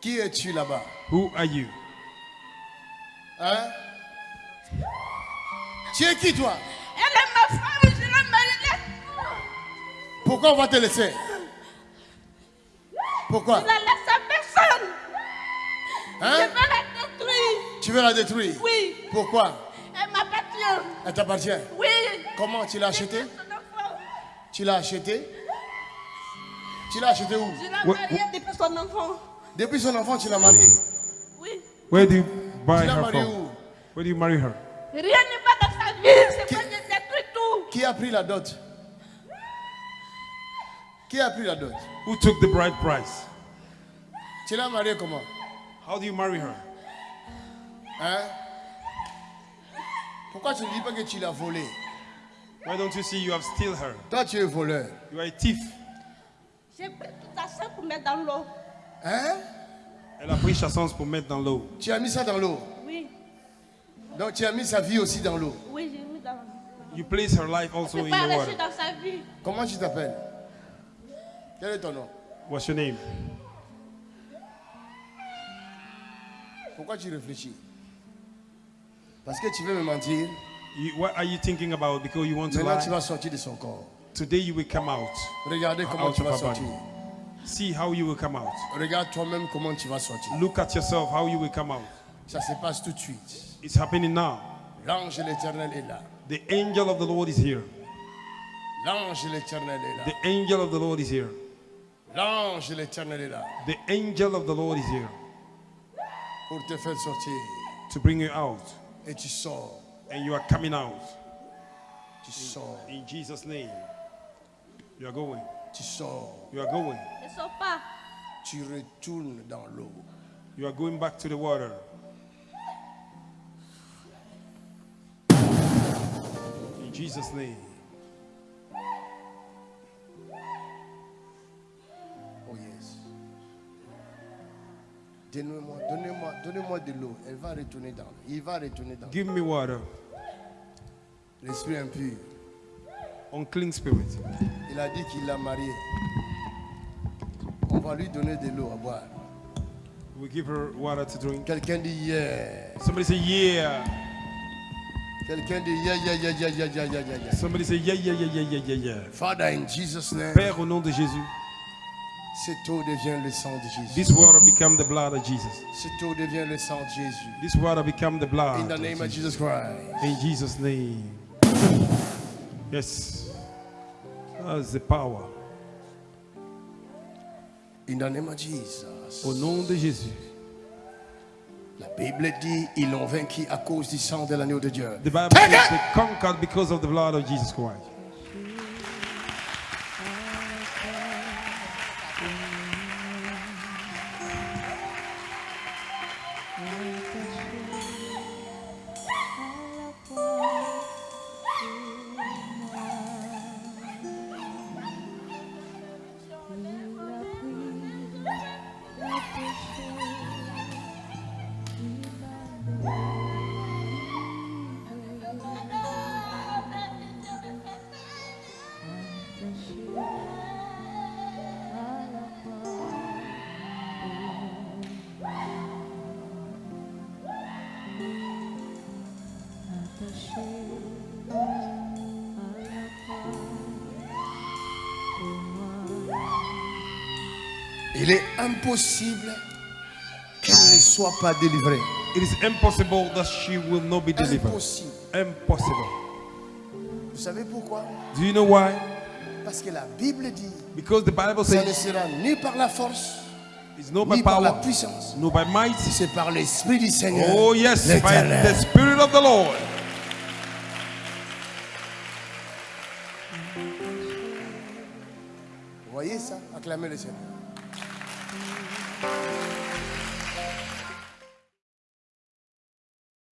Qui es-tu là-bas? Who are you? Hein? Tu es qui toi? Elle est ma femme, je l'ai mariée. Pourquoi on va te laisser? Pourquoi? Je la laisse à personne. Hein? Je veux la détruire. Tu veux la détruire? Oui. Pourquoi? Elle m'appartient. Elle t'appartient? Oui. Comment tu l'as acheté Son enfant. Tu l'as acheté Tu l'as acheté où? Je l'ai mariée depuis son enfant. Depuis son enfant, tu l'as marié. Oui. Where do you buy Tu l'as her marié from? où? Where do you marry her? Rien n'est pas dans sa vie. C'est Qui- moi qui détruis tout. Qui a pris la dot? Qui a pris la dot? Who took the bride price? Tu l'as marié comment? How do you marry her? Hein? Pourquoi tu ne dis pas que tu l'as volé Why don't you see you have steal her? Toi, tu es voleur. You are a thief. J'ai pris tout ça pour mettre dans l'eau. Hein? Elle a pris chassance pour mettre dans l'eau. Tu as mis ça dans l'eau? Oui. Donc tu as mis sa vie aussi dans l'eau? Oui, j'ai mis dans l'eau. You place her life also in the water. dans sa vie. Comment tu t'appelles? Quel est ton nom? What's your name? Pourquoi tu réfléchis? Parce que tu veux me mentir. You, what are you thinking about? Because you want to Maintenant, tu vas sortir de son corps. Today you will come out. Regardez comment Out tu vas body. See how you will come out. Regarde toi-même comment tu vas sortir. Look at yourself, how you will come out. Ça se passe tout de suite. It's happening now. L'ange de l'éternel est là. The angel of the Lord is here. L'ange de l'éternel est là. The angel of the Lord is here. L'ange de l'éternel est là. The angel of the Lord is here Pour te faire sortir. to bring you out. Et tu sors. And you are coming out. Tu sors. In Jesus' name. You are going. Tu sors. You are going. Ne sors pas. Tu retournes dans l'eau. You are going back to the water. In Jesus' name. Oh yes. Donnez-moi, donnez-moi, donnez-moi de l'eau. Elle va retourner dans l'eau. Il va retourner dans l'eau. Give me water. L'esprit impur. Unclean spirit. Il a dit qu'il l'a marié on va lui donner de l'eau à boire. We give her water to drink. Quelqu'un dit yeah. Somebody say yeah. Quelqu'un dit yeah, yeah, yeah, yeah, yeah, yeah, yeah, yeah. Somebody say yeah, yeah, yeah, yeah, yeah, yeah. Father in Jesus name. Père au nom de Jésus. Cette eau devient le sang de Jésus. This water become the blood of Jesus. Cette eau devient le sang de Jésus. This water become the blood. In the name of Jesus, of Jesus Christ. In Jesus name. Yes. That's the power. In the name of Jesus. Au nom de Jésus. La Bible dit ils l'ont vaincu à cause du sang de l'agneau de Dieu. The Bible Take says it! they conquered because of the blood of Jesus Christ. Il est impossible qu'elle ne soit pas délivrée. It is impossible that she will not be delivered. Impossible. Impossible. Vous savez pourquoi? Do you know why? Parce que la Bible dit Because the Bible ça ne says sera ni par la force, it's not by ni par la power, puissance. no by might. C'est par l'Esprit du Seigneur. Oh yes, by the Spirit of the Lord. Vous voyez ça? Acclamez le Seigneur.